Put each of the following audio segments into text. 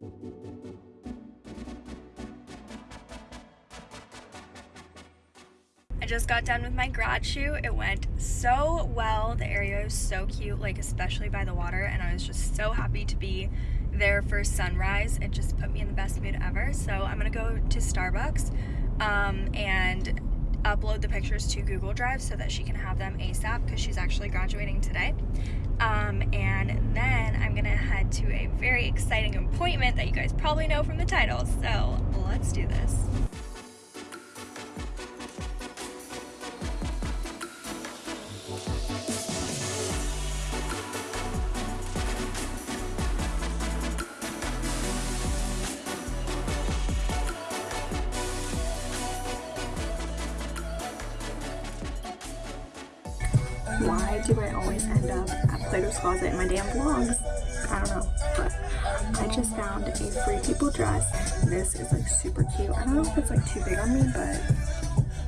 I just got done with my grad shoot. It went so well. The area was so cute, like especially by the water, and I was just so happy to be there for sunrise. It just put me in the best mood ever. So I'm gonna go to Starbucks um, and upload the pictures to Google Drive so that she can have them ASAP because she's actually graduating today. Um, and then I'm gonna to a very exciting appointment that you guys probably know from the title. So let's do this. why do I always end up at Plato's Closet in my damn vlogs? I don't know, but I just found a Free People dress. This is like super cute. I don't know if it's like too big on me, but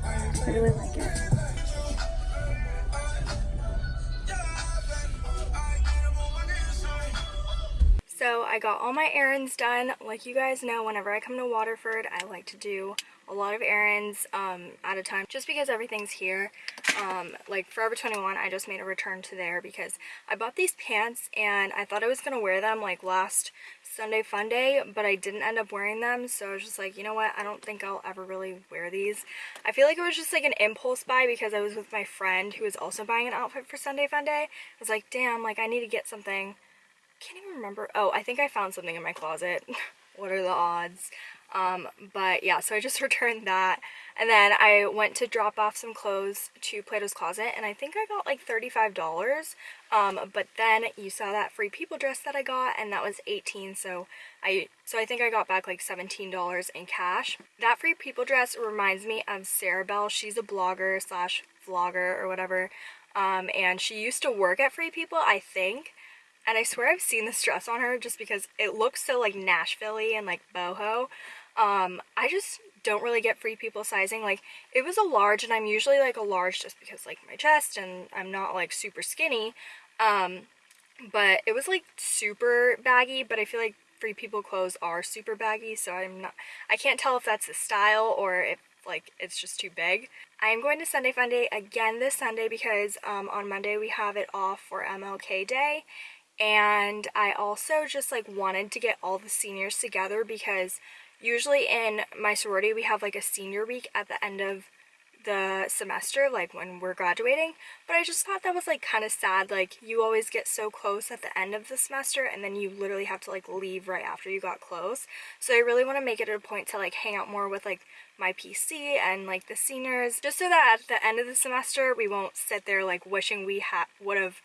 I really like it. So I got all my errands done. Like you guys know, whenever I come to Waterford, I like to do a lot of errands um, at a time just because everything's here. Um, like Forever 21, I just made a return to there because I bought these pants and I thought I was going to wear them like last Sunday fun day, but I didn't end up wearing them. So I was just like, you know what? I don't think I'll ever really wear these. I feel like it was just like an impulse buy because I was with my friend who was also buying an outfit for Sunday fun day. I was like, damn, like I need to get something. can't even remember. Oh, I think I found something in my closet. what are the odds? Um, but yeah, so I just returned that. And then I went to drop off some clothes to Plato's Closet and I think I got like $35. Um, but then you saw that free people dress that I got and that was 18 so I so I think I got back like $17 in cash. That free people dress reminds me of Sarah Bell. She's a blogger slash vlogger or whatever. Um, and she used to work at Free People, I think. And I swear I've seen this dress on her just because it looks so like Nashville and like boho. Um, I just don't really get free people sizing. Like, it was a large, and I'm usually like a large just because like my chest, and I'm not like super skinny. Um, but it was like super baggy, but I feel like free people clothes are super baggy, so I'm not, I can't tell if that's the style or if like it's just too big. I am going to Sunday Funday again this Sunday because um, on Monday we have it off for MLK Day and I also just like wanted to get all the seniors together because usually in my sorority we have like a senior week at the end of the semester like when we're graduating. But I just thought that was like kind of sad like you always get so close at the end of the semester and then you literally have to like leave right after you got close. So I really want to make it a point to like hang out more with like my PC and like the seniors just so that at the end of the semester we won't sit there like wishing we had would have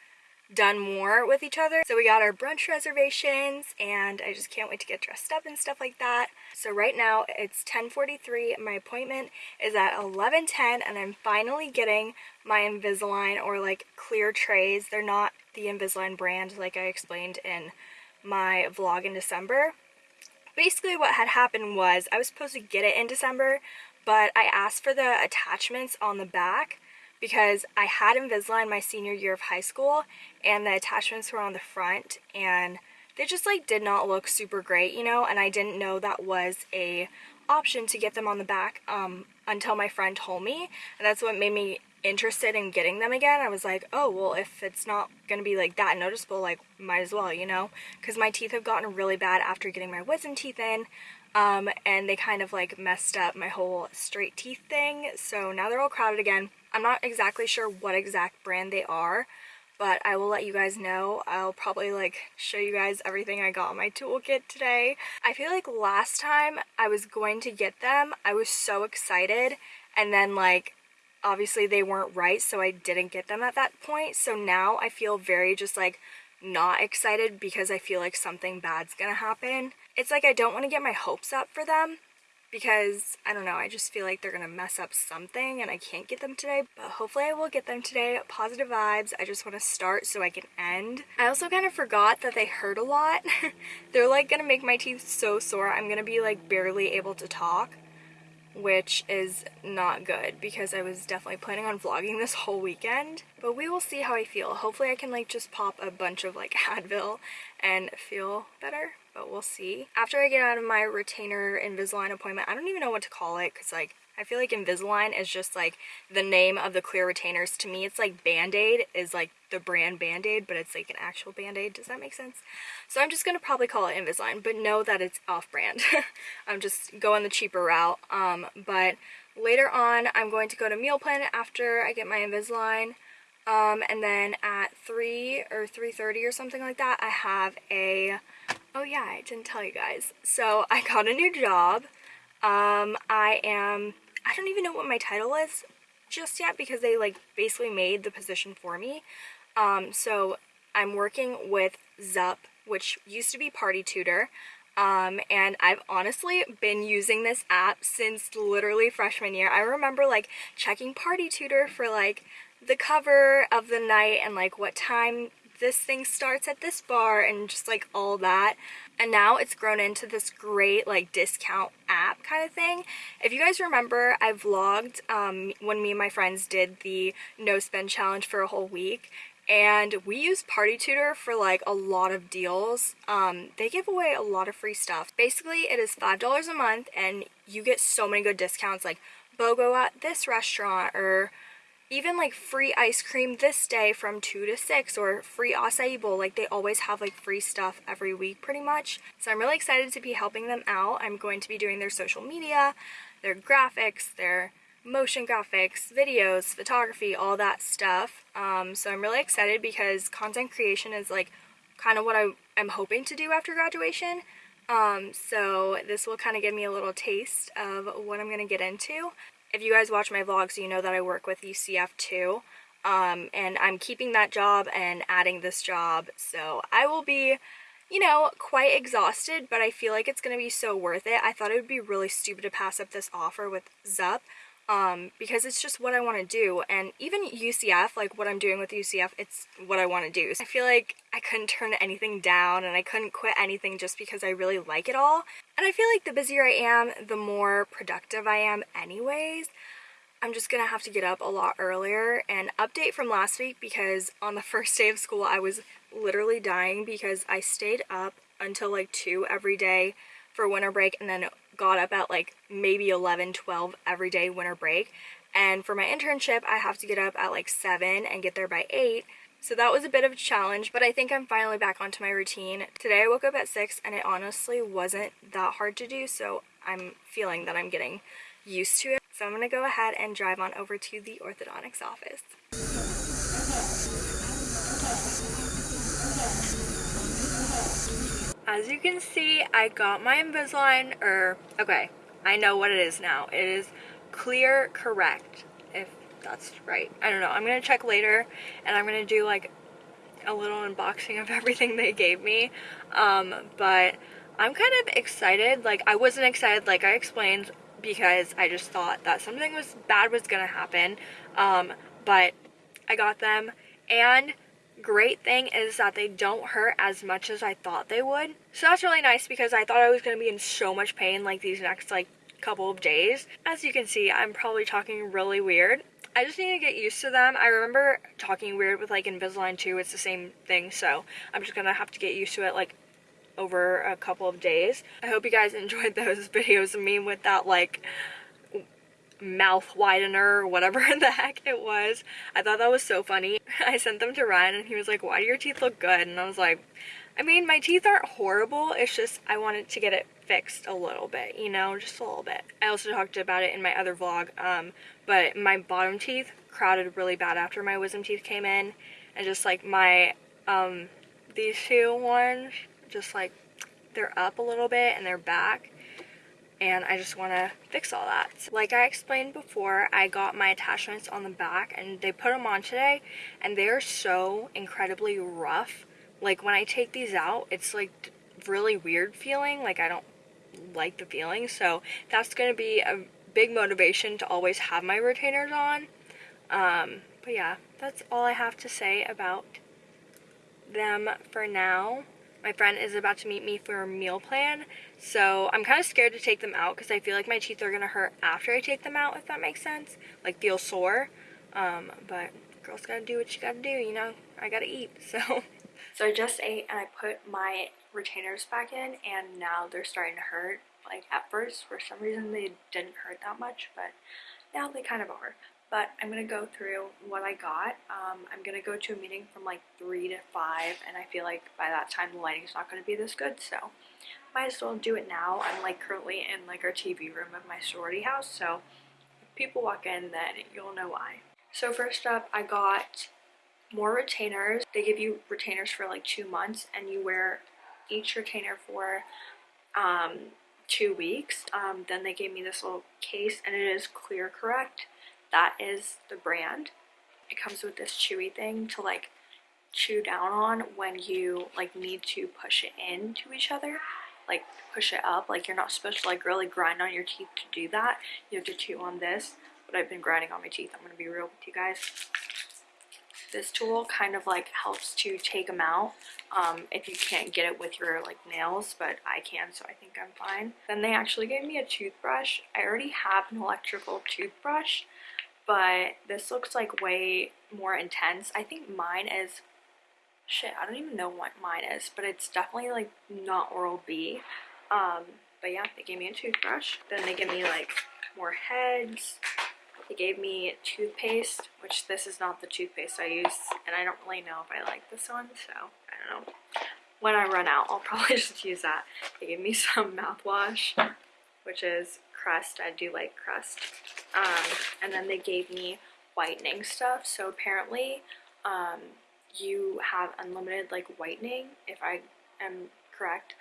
done more with each other. So we got our brunch reservations and I just can't wait to get dressed up and stuff like that. So right now it's 10.43. My appointment is at 11.10 and I'm finally getting my Invisalign or like clear trays. They're not the Invisalign brand like I explained in my vlog in December. Basically what had happened was I was supposed to get it in December but I asked for the attachments on the back because I had Invisalign my senior year of high school and the attachments were on the front and they just like did not look super great, you know, and I didn't know that was a option to get them on the back um, until my friend told me and that's what made me interested in getting them again. I was like, oh, well, if it's not going to be like that noticeable, like might as well, you know, because my teeth have gotten really bad after getting my wisdom teeth in um, and they kind of like messed up my whole straight teeth thing. So now they're all crowded again. I'm not exactly sure what exact brand they are, but I will let you guys know. I'll probably like show you guys everything I got my toolkit today. I feel like last time I was going to get them, I was so excited and then like obviously they weren't right so I didn't get them at that point. So now I feel very just like not excited because I feel like something bad's gonna happen. It's like I don't want to get my hopes up for them because I don't know, I just feel like they're gonna mess up something and I can't get them today, but hopefully I will get them today. Positive vibes. I just want to start so I can end. I also kind of forgot that they hurt a lot. they're like gonna make my teeth so sore. I'm gonna be like barely able to talk which is not good because I was definitely planning on vlogging this whole weekend. But we will see how I feel. Hopefully I can like just pop a bunch of like Advil and feel better but we'll see. After I get out of my retainer Invisalign appointment, I don't even know what to call it because like I feel like Invisalign is just like the name of the clear retainers. To me, it's like Band-Aid is like the brand Band-Aid, but it's like an actual Band-Aid. Does that make sense? So I'm just going to probably call it Invisalign, but know that it's off-brand. I'm just going the cheaper route. Um, but later on, I'm going to go to Meal Plan after I get my Invisalign. Um, and then at 3 or 3.30 or something like that, I have a, oh yeah, I didn't tell you guys. So I got a new job. Um, I am I don't even know what my title is just yet because they like basically made the position for me. Um, so I'm working with Zup, which used to be Party Tutor. Um, and I've honestly been using this app since literally freshman year. I remember like checking Party Tutor for like the cover of the night and like what time this thing starts at this bar and just like all that. And now it's grown into this great like discount app kind of thing. If you guys remember I vlogged um, when me and my friends did the no spend challenge for a whole week. And we use party tutor for like a lot of deals. Um, they give away a lot of free stuff. Basically it is five dollars a month and you get so many good discounts like BOGO at this restaurant or even like free ice cream this day from 2 to 6 or free acai bowl like they always have like free stuff every week pretty much. So i'm really excited to be helping them out. I'm going to be doing their social media their graphics their motion graphics videos photography all that stuff. Um, so i'm really excited because content creation is like kind of what i am hoping to do after graduation. Um, so this will kind of give me a little taste of what I'm going to get into if you guys watch my vlogs, you know that I work with UCF too. Um, and I'm keeping that job and adding this job. So I will be, you know, quite exhausted, but I feel like it's going to be so worth it. I thought it would be really stupid to pass up this offer with Zup um, because it's just what I want to do. And even UCF, like what I'm doing with UCF, it's what I want to do. So I feel like I couldn't turn anything down and I couldn't quit anything just because I really like it all. And I feel like the busier I am, the more productive I am anyways. I'm just gonna have to get up a lot earlier and update from last week because on the first day of school I was literally dying because I stayed up until like 2 every day for winter break and then got up at like maybe 11, 12 every day winter break. And for my internship, I have to get up at like 7 and get there by 8. So that was a bit of a challenge, but I think I'm finally back onto my routine. Today I woke up at 6 and it honestly wasn't that hard to do, so I'm feeling that I'm getting used to it. So I'm going to go ahead and drive on over to the orthodontics office. As you can see, I got my Invisalign, or, okay, I know what it is now. It is Clear Correct, if that's right. I don't know. I'm going to check later, and I'm going to do, like, a little unboxing of everything they gave me. Um, but I'm kind of excited. Like, I wasn't excited, like I explained, because I just thought that something was bad was going to happen. Um, but I got them, and great thing is that they don't hurt as much as I thought they would. So that's really nice because I thought I was going to be in so much pain like these next like couple of days. As you can see, I'm probably talking really weird. I just need to get used to them. I remember talking weird with like Invisalign too. It's the same thing. So I'm just going to have to get used to it like over a couple of days. I hope you guys enjoyed those videos of me with that like mouth widener or whatever the heck it was. I thought that was so funny. I sent them to Ryan and he was like, why do your teeth look good? And I was like, I mean, my teeth aren't horrible. It's just I wanted to get it fixed a little bit, you know, just a little bit. I also talked about it in my other vlog, um, but my bottom teeth crowded really bad after my wisdom teeth came in. And just like my, um, these two ones, just like they're up a little bit and they're back and I just want to fix all that. Like I explained before, I got my attachments on the back and they put them on today and they're so incredibly rough. Like when I take these out, it's like really weird feeling. Like I don't like the feeling. So that's going to be a big motivation to always have my retainers on. Um, but yeah, that's all I have to say about them for now. My friend is about to meet me for a meal plan, so I'm kind of scared to take them out because I feel like my teeth are going to hurt after I take them out, if that makes sense. Like, feel sore. Um, but girls gotta do what you gotta do, you know? I gotta eat, so. So I just ate and I put my retainers back in and now they're starting to hurt. Like at first, for some reason, they didn't hurt that much, but now they kind of are. But I'm going to go through what I got. Um, I'm going to go to a meeting from like 3 to 5 and I feel like by that time the lighting's not going to be this good, so might as well do it now. I'm like currently in like our TV room of my sorority house, so if people walk in then you'll know why. So first up, I got more retainers. They give you retainers for like two months and you wear each retainer for um, two weeks. Um, then they gave me this little case and it is Clear Correct. That is the brand. It comes with this chewy thing to like chew down on when you like need to push it into each other like push it up. Like you're not supposed to like really grind on your teeth to do that. You have to chew on this. But I've been grinding on my teeth I'm gonna be real with you guys. This tool kind of like helps to take them out um, if you can't get it with your like nails but I can so I think I'm fine. Then they actually gave me a toothbrush. I already have an electrical toothbrush but this looks like way more intense. I think mine is shit I don't even know what mine is but it's definitely like not Oral-B um, but yeah they gave me a toothbrush. Then they give me like more heads. They gave me toothpaste, which this is not the toothpaste I use, and I don't really know if I like this one, so I don't know. When I run out, I'll probably just use that. They gave me some mouthwash, which is Crest. I do like Crest. Um, and then they gave me whitening stuff. So apparently, um, you have unlimited like whitening, if I am correct.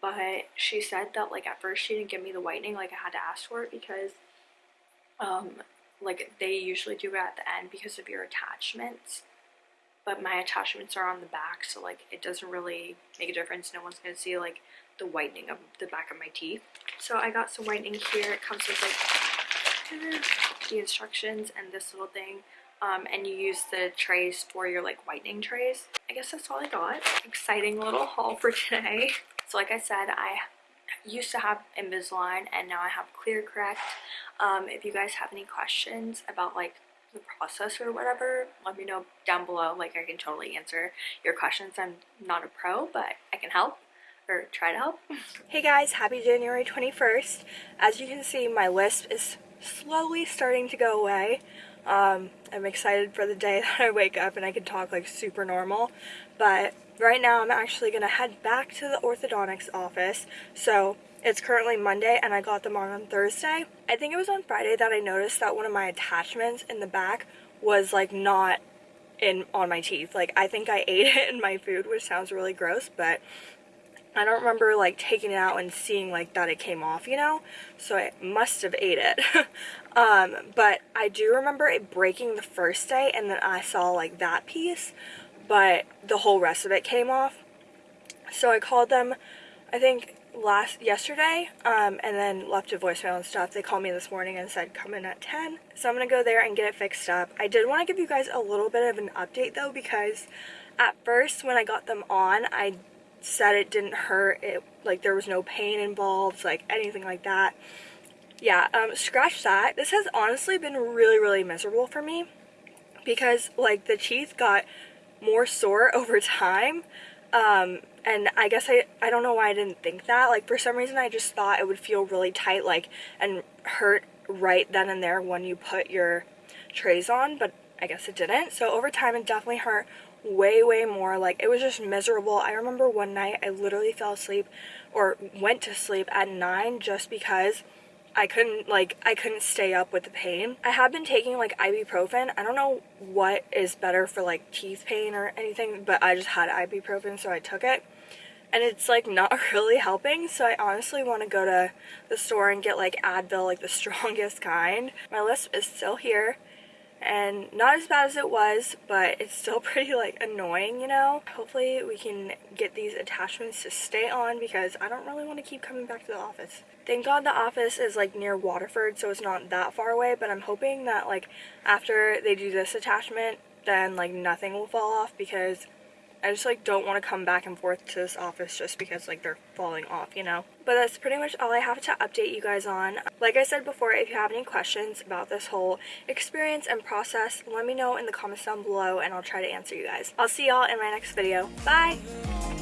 But she said that like at first she didn't give me the whitening, like I had to ask for it because um, like they usually do it at the end because of your attachments but my attachments are on the back so like it doesn't really make a difference no one's gonna see like the whitening of the back of my teeth so I got some whitening here it comes with like the instructions and this little thing um, and you use the trays for your like whitening trays I guess that's all I got exciting little haul for today so like I said I used to have Invisalign and now I have Clear Correct. Um, if you guys have any questions about like the process or whatever, let me know down below. Like I can totally answer your questions. I'm not a pro, but I can help or try to help. hey guys, happy January 21st. As you can see, my lisp is slowly starting to go away. Um, I'm excited for the day that I wake up and I can talk like super normal. But right now I'm actually going to head back to the orthodontics office. So it's currently Monday and I got them on on Thursday. I think it was on Friday that I noticed that one of my attachments in the back was like not in on my teeth. Like I think I ate it in my food, which sounds really gross, but I don't remember like taking it out and seeing like that it came off, you know? So I must have ate it. um, but I do remember it breaking the first day and then I saw like that piece but the whole rest of it came off. So I called them, I think last yesterday um, and then left a voicemail and stuff. They called me this morning and said come in at 10. So I'm going to go there and get it fixed up. I did want to give you guys a little bit of an update though because at first when I got them on I said it didn't hurt. It like there was no pain involved like anything like that. Yeah, um, scratch that. This has honestly been really really miserable for me because like the teeth got more sore over time. Um, and I guess I, I don't know why I didn't think that. Like, for some reason, I just thought it would feel really tight, like, and hurt right then and there when you put your trays on, but I guess it didn't. So over time, it definitely hurt way, way more. Like, it was just miserable. I remember one night I literally fell asleep or went to sleep at 9 just because I couldn't like I couldn't stay up with the pain. I have been taking like ibuprofen. I don't know what is better for like teeth pain or anything, but I just had ibuprofen so I took it. And it's like not really helping, so I honestly want to go to the store and get like Advil, like the strongest kind. My lisp is still here and not as bad as it was but it's still pretty like annoying you know? Hopefully we can get these attachments to stay on because I don't really want to keep coming back to the office. Thank god the office is like near Waterford so it's not that far away but I'm hoping that like after they do this attachment then like nothing will fall off because I just like don't want to come back and forth to this office just because like they're falling off, you know. But that's pretty much all I have to update you guys on. Like I said before, if you have any questions about this whole experience and process, let me know in the comments down below and I'll try to answer you guys. I'll see y'all in my next video. Bye!